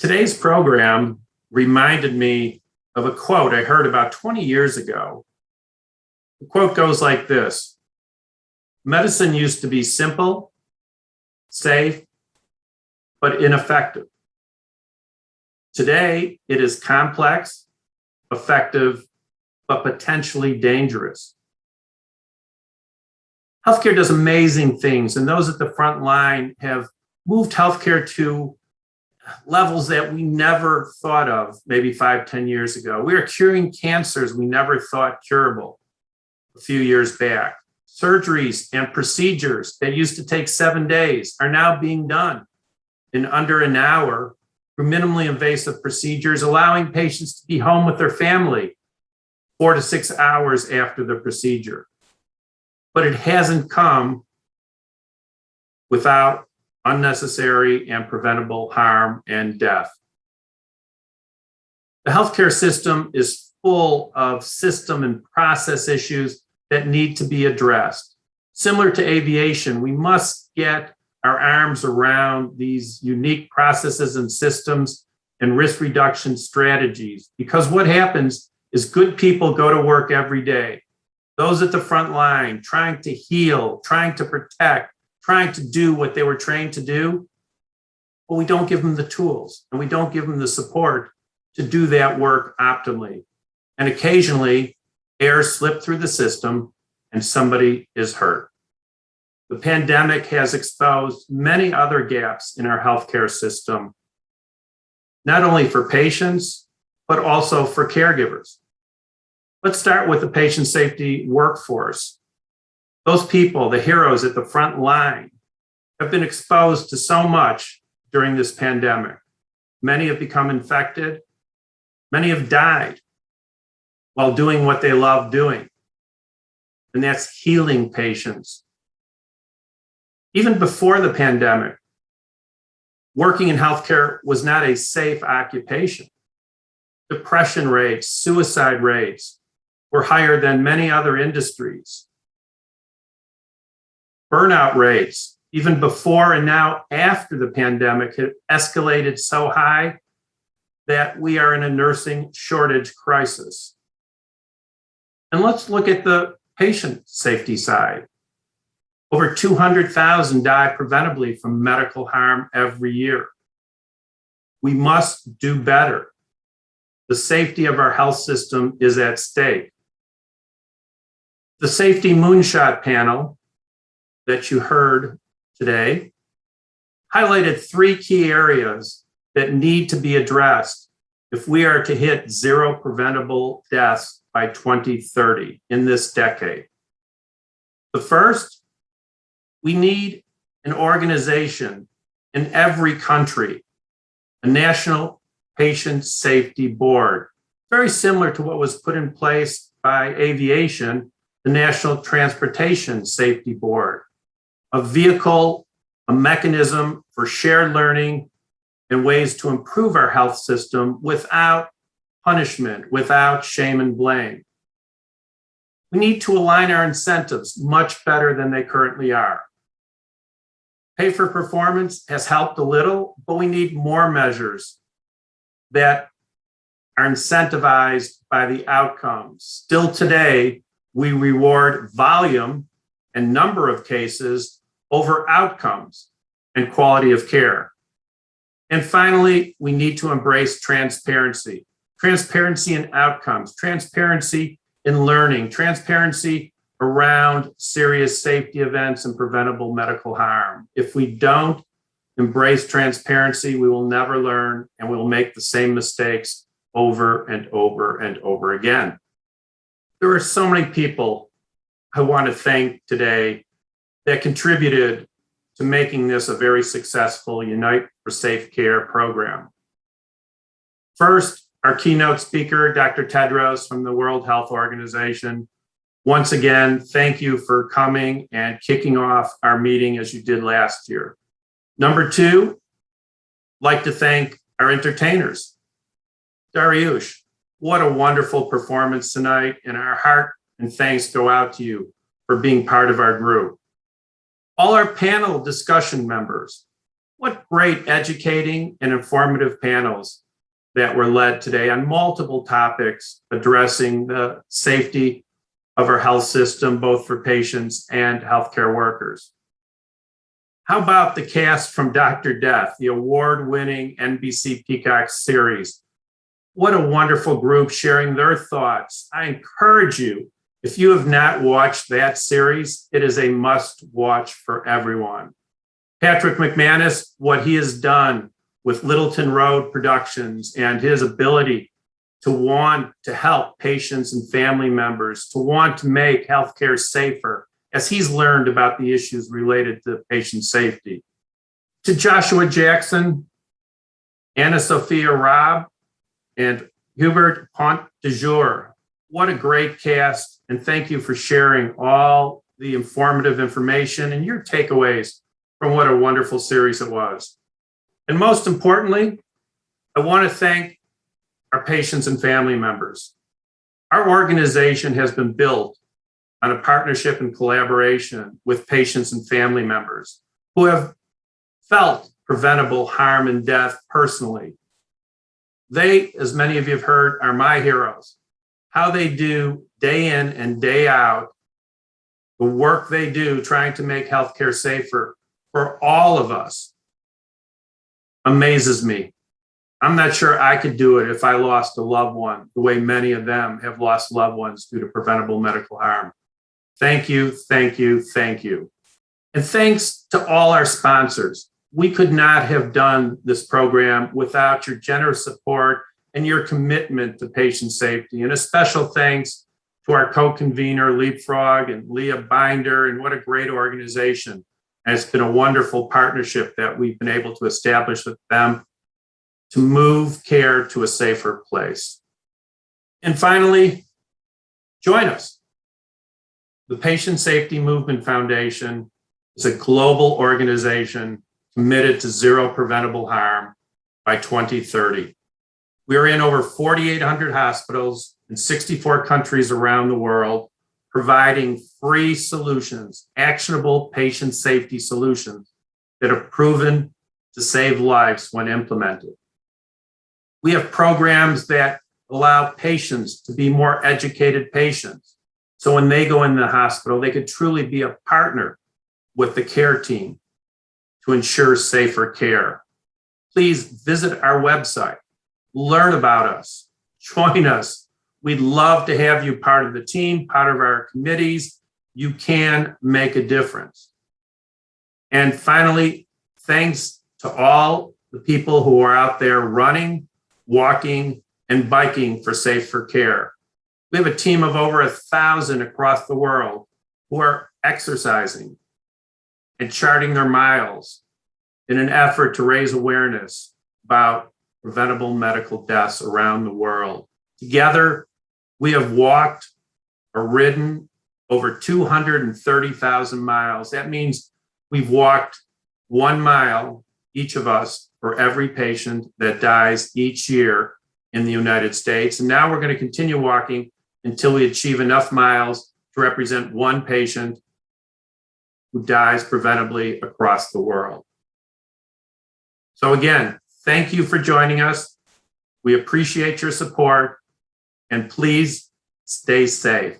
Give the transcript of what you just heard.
Today's program reminded me of a quote I heard about 20 years ago. The quote goes like this, medicine used to be simple, safe, but ineffective. Today, it is complex, effective, but potentially dangerous. Healthcare does amazing things, and those at the front line have moved healthcare to levels that we never thought of maybe five, ten years ago. We are curing cancers we never thought curable a few years back. Surgeries and procedures that used to take seven days are now being done in under an hour through minimally invasive procedures, allowing patients to be home with their family four to six hours after the procedure. But it hasn't come without unnecessary and preventable harm and death. The healthcare system is full of system and process issues that need to be addressed. Similar to aviation, we must get our arms around these unique processes and systems and risk reduction strategies. Because what happens is good people go to work every day. Those at the front line trying to heal, trying to protect, trying to do what they were trained to do, but we don't give them the tools and we don't give them the support to do that work optimally. And occasionally air slipped through the system and somebody is hurt. The pandemic has exposed many other gaps in our healthcare system, not only for patients, but also for caregivers. Let's start with the patient safety workforce. Those people, the heroes at the front line, have been exposed to so much during this pandemic. Many have become infected. Many have died while doing what they love doing. And that's healing patients. Even before the pandemic, working in healthcare was not a safe occupation. Depression rates, suicide rates were higher than many other industries. Burnout rates, even before and now after the pandemic, have escalated so high that we are in a nursing shortage crisis. And let's look at the patient safety side. Over 200,000 die preventably from medical harm every year. We must do better. The safety of our health system is at stake. The safety moonshot panel that you heard today highlighted three key areas that need to be addressed if we are to hit zero preventable deaths by 2030 in this decade. The first, we need an organization in every country, a national patient safety board, very similar to what was put in place by aviation, the National Transportation Safety Board a vehicle, a mechanism for shared learning and ways to improve our health system without punishment, without shame and blame. We need to align our incentives much better than they currently are. Pay for performance has helped a little, but we need more measures that are incentivized by the outcomes. Still today, we reward volume and number of cases over outcomes and quality of care. And finally, we need to embrace transparency, transparency in outcomes, transparency in learning, transparency around serious safety events and preventable medical harm. If we don't embrace transparency, we will never learn and we will make the same mistakes over and over and over again. There are so many people I want to thank today that contributed to making this a very successful Unite for Safe Care program. First, our keynote speaker, Dr. Tedros from the World Health Organization. Once again, thank you for coming and kicking off our meeting as you did last year. Number two, like to thank our entertainers. Dariush, what a wonderful performance tonight and our heart and thanks go out to you for being part of our group all our panel discussion members, What great educating and informative panels that were led today on multiple topics addressing the safety of our health system, both for patients and healthcare workers. How about the cast from Dr. Death, the award-winning NBC Peacock series? What a wonderful group sharing their thoughts. I encourage you, if you have not watched that series, it is a must watch for everyone. Patrick Macmanus, what he has done with Littleton Road Productions and his ability to want to help patients and family members, to want to make healthcare safer, as he's learned about the issues related to patient safety. To Joshua Jackson, AnnaSophia Robb, and Hubert Pont de Jour. What a great cast, and thank you for sharing all the informative information and your takeaways from what a wonderful series it was. And most importantly, I want to thank our patients and family members. Our organization has been built on a partnership and collaboration with patients and family members who have felt preventable harm and death personally. They, as many of you have heard, are my heroes. How they do day in and day out, the work they do trying to make healthcare safer for all of us amazes me. I'm not sure I could do it if I lost a loved one the way many of them have lost loved ones due to preventable medical harm. Thank you, thank you, thank you. And thanks to all our sponsors. We could not have done this program without your generous support and your commitment to patient safety. And a special thanks to our co-convener, Leapfrog and Leah Binder, and what a great organization. And it's been a wonderful partnership that we've been able to establish with them to move care to a safer place. And finally, join us. The Patient Safety Movement Foundation is a global organization committed to zero preventable harm by 2030. We are in over 4,800 hospitals in 64 countries around the world, providing free solutions, actionable patient safety solutions that are proven to save lives when implemented. We have programs that allow patients to be more educated patients. So when they go in the hospital, they could truly be a partner with the care team to ensure safer care. Please visit our website, learn about us, join us. We'd love to have you part of the team, part of our committees. You can make a difference. And finally, thanks to all the people who are out there running, walking, and biking for safer care. We have a team of over a thousand across the world who are exercising and charting their miles in an effort to raise awareness about preventable medical deaths around the world. Together, we have walked or ridden over 230,000 miles. That means we've walked one mile, each of us, for every patient that dies each year in the United States. And now we're going to continue walking until we achieve enough miles to represent one patient who dies preventably across the world. So again, thank you for joining us. We appreciate your support and please stay safe.